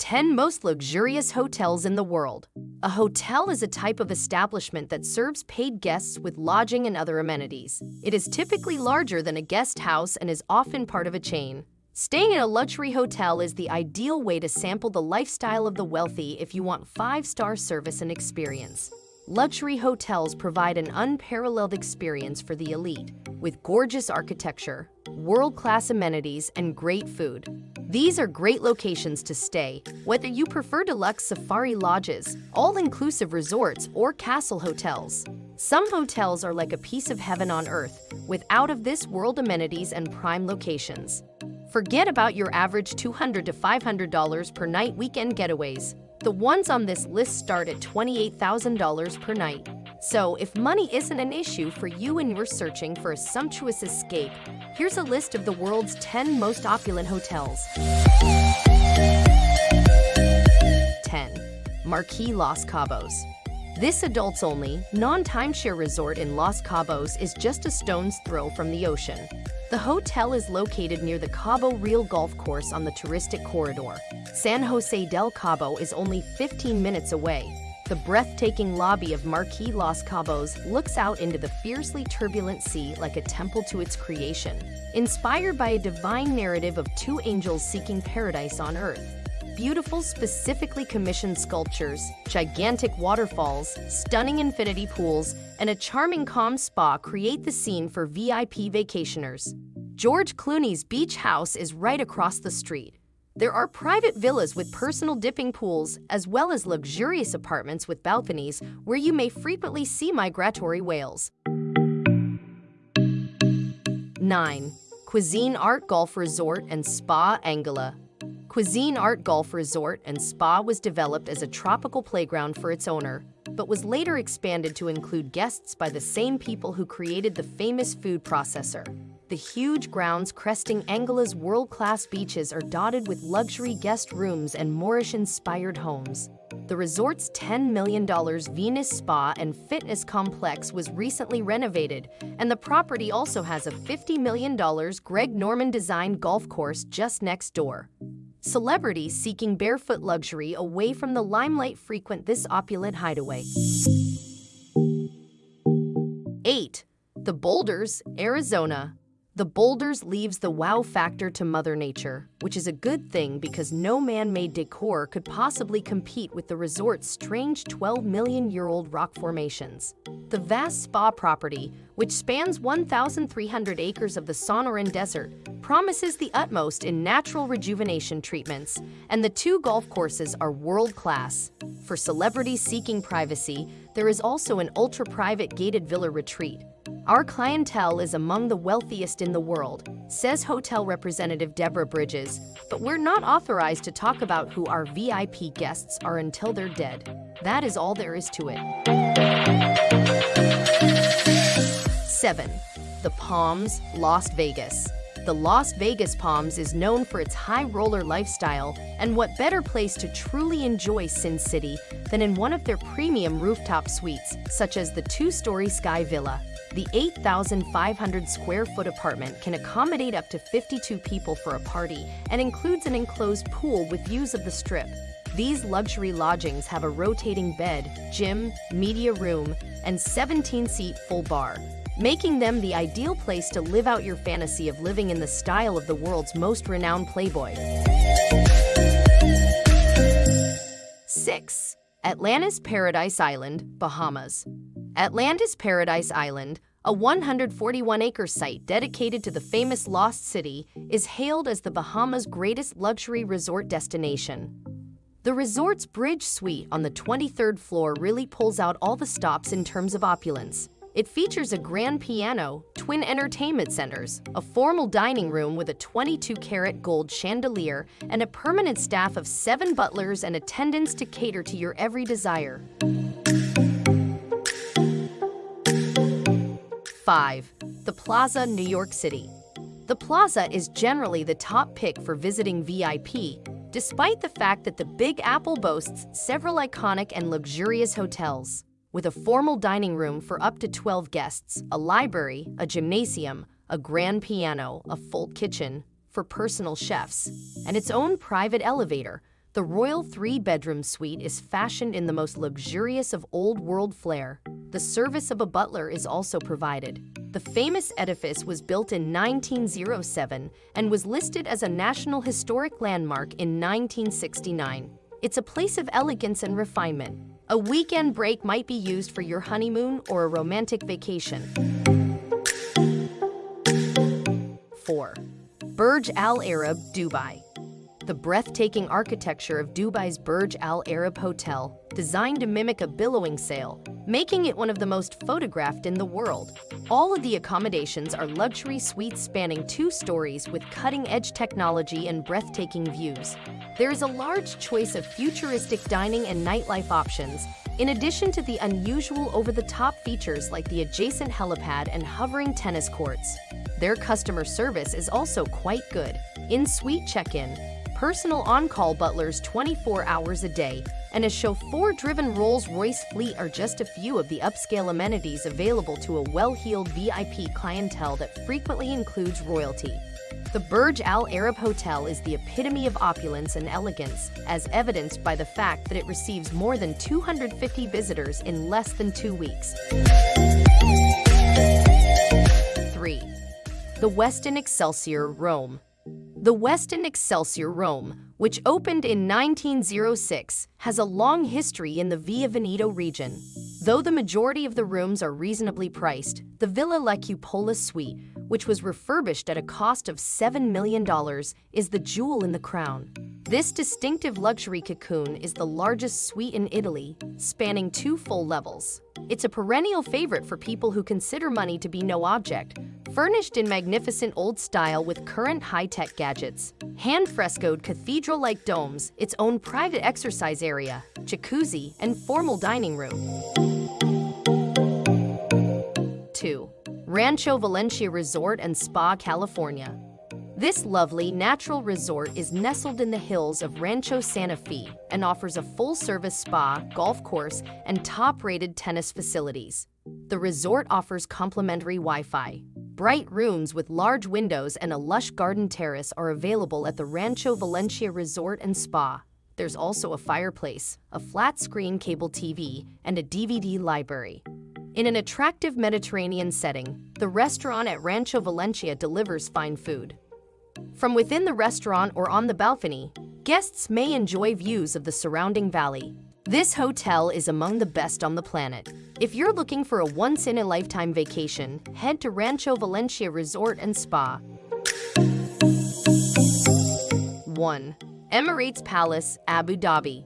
10 most luxurious hotels in the world. A hotel is a type of establishment that serves paid guests with lodging and other amenities. It is typically larger than a guest house and is often part of a chain. Staying in a luxury hotel is the ideal way to sample the lifestyle of the wealthy if you want five-star service and experience. Luxury hotels provide an unparalleled experience for the elite, with gorgeous architecture, world-class amenities, and great food. These are great locations to stay, whether you prefer deluxe safari lodges, all-inclusive resorts, or castle hotels. Some hotels are like a piece of heaven on earth, with out-of-this-world amenities and prime locations. Forget about your average $200 to $500 per night weekend getaways. The ones on this list start at $28,000 per night. So if money isn't an issue for you and you're searching for a sumptuous escape, here's a list of the world's 10 most opulent hotels. 10. Marquis Los Cabos. This adults-only, non-timeshare resort in Los Cabos is just a stone's throw from the ocean. The hotel is located near the Cabo Real Golf Course on the touristic corridor. San Jose del Cabo is only 15 minutes away. The breathtaking lobby of Marquis Los Cabos looks out into the fiercely turbulent sea like a temple to its creation, inspired by a divine narrative of two angels seeking paradise on earth beautiful, specifically commissioned sculptures, gigantic waterfalls, stunning infinity pools, and a charming calm spa create the scene for VIP vacationers. George Clooney's beach house is right across the street. There are private villas with personal dipping pools, as well as luxurious apartments with balconies where you may frequently see migratory whales. 9. CuisinArt Golf Resort and Spa Anguilla CuisinArt Golf Resort and Spa was developed as a tropical playground for its owner, but was later expanded to include guests by the same people who created the famous food processor. The huge grounds cresting Anguilla's world-class beaches are dotted with luxury guest rooms and Moorish-inspired homes. The resort's $10 million Venus Spa and Fitness Complex was recently renovated, and the property also has a $50 million Greg Norman-designed golf course just next door. Celebrities seeking barefoot luxury away from the limelight frequent this opulent hideaway. 8. The Boulders, Arizona. The Boulders leaves the wow factor to Mother Nature, which is a good thing because no man-made decor could possibly compete with the resort's strange 12 million-year-old rock formations. The vast spa property, which spans 1,300 acres of the Sonoran Desert, promises the utmost in natural rejuvenation treatments, and the two golf courses are world-class. For celebrities seeking privacy, there is also an ultra-private gated villa retreat. Our clientele is among the wealthiest in the world, says hotel representative Deborah Bridges, but we're not authorized to talk about who our VIP guests are until they're dead. That is all there is to it. 7. The Palms, Las Vegas. The Las Vegas Palms is known for its high roller lifestyle, and what better place to truly enjoy Sin City than in one of their premium rooftop suites, such as the two-story Sky Villa. The 8,500 square foot apartment can accommodate up to 52 people for a party and includes an enclosed pool with views of the strip. These luxury lodgings have a rotating bed, gym, media room, and 17-seat full bar, making them the ideal place to live out your fantasy of living in the style of the world's most renowned playboy. 6. Atlantis Paradise Island, Bahamas. Atlantis Paradise Island, a 141-acre site dedicated to the famous Lost City, is hailed as the Bahamas' greatest luxury resort destination. The resort's bridge suite on the 23rd floor really pulls out all the stops in terms of opulence. It features a grand piano, twin entertainment centers, a formal dining room with a 22-karat gold chandelier, and a permanent staff of seven butlers and attendants to cater to your every desire. 5. The Plaza, New York City. The Plaza is generally the top pick for visiting VIP, despite the fact that the Big Apple boasts several iconic and luxurious hotels with a formal dining room for up to 12 guests, a library, a gymnasium, a grand piano, a full kitchen for personal chefs, and its own private elevator. The royal three-bedroom suite is fashioned in the most luxurious of old-world flair. The service of a butler is also provided. The famous edifice was built in 1907 and was listed as a National Historic Landmark in 1969. It's a place of elegance and refinement. A weekend break might be used for your honeymoon or a romantic vacation. 4. Burj Al Arab, Dubai the breathtaking architecture of Dubai's Burj Al Arab Hotel, designed to mimic a billowing sail, making it one of the most photographed in the world. All of the accommodations are luxury suites spanning two stories with cutting-edge technology and breathtaking views. There is a large choice of futuristic dining and nightlife options, in addition to the unusual over-the-top features like the adjacent helipad and hovering tennis courts. Their customer service is also quite good. In-suite check-in, personal on-call butlers 24 hours a day, and a chauffeur-driven Rolls-Royce fleet are just a few of the upscale amenities available to a well-heeled VIP clientele that frequently includes royalty. The Burj Al Arab Hotel is the epitome of opulence and elegance, as evidenced by the fact that it receives more than 250 visitors in less than two weeks. 3. The Westin Excelsior, Rome the Westin Excelsior Rome, which opened in 1906, has a long history in the Via Veneto region. Though the majority of the rooms are reasonably priced, the Villa La Cupola suite, which was refurbished at a cost of $7 million, is the jewel in the crown. This distinctive luxury cocoon is the largest suite in Italy, spanning two full levels. It's a perennial favorite for people who consider money to be no object, Furnished in magnificent old style with current high-tech gadgets, hand-frescoed cathedral-like domes, its own private exercise area, jacuzzi, and formal dining room. 2. Rancho Valencia Resort and Spa, California. This lovely, natural resort is nestled in the hills of Rancho Santa Fe and offers a full-service spa, golf course, and top-rated tennis facilities. The resort offers complimentary Wi-Fi, Bright rooms with large windows and a lush garden terrace are available at the Rancho Valencia Resort and Spa. There's also a fireplace, a flat-screen cable TV, and a DVD library. In an attractive Mediterranean setting, the restaurant at Rancho Valencia delivers fine food. From within the restaurant or on the balcony, guests may enjoy views of the surrounding valley, this hotel is among the best on the planet. If you're looking for a once-in-a-lifetime vacation, head to Rancho Valencia Resort and Spa. 1. Emirates Palace, Abu Dhabi.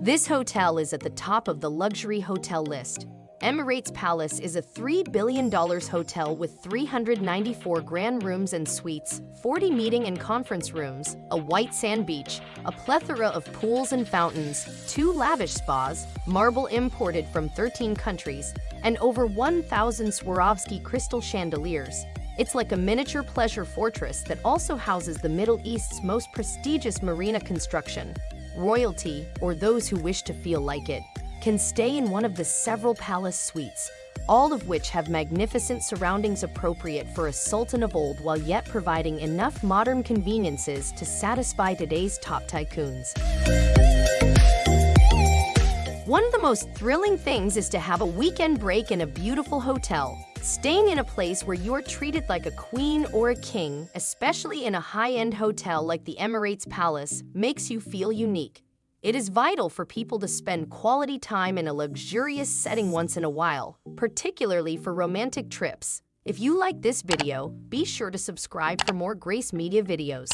This hotel is at the top of the luxury hotel list. Emirates Palace is a $3 billion hotel with 394 grand rooms and suites, 40 meeting and conference rooms, a white sand beach, a plethora of pools and fountains, two lavish spas, marble imported from 13 countries, and over 1,000 Swarovski crystal chandeliers. It's like a miniature pleasure fortress that also houses the Middle East's most prestigious marina construction. Royalty, or those who wish to feel like it, can stay in one of the several palace suites, all of which have magnificent surroundings appropriate for a sultan of old while yet providing enough modern conveniences to satisfy today's top tycoons. One of the most thrilling things is to have a weekend break in a beautiful hotel. Staying in a place where you're treated like a queen or a king, especially in a high-end hotel like the Emirates Palace, makes you feel unique. It is vital for people to spend quality time in a luxurious setting once in a while, particularly for romantic trips. If you like this video, be sure to subscribe for more Grace Media videos.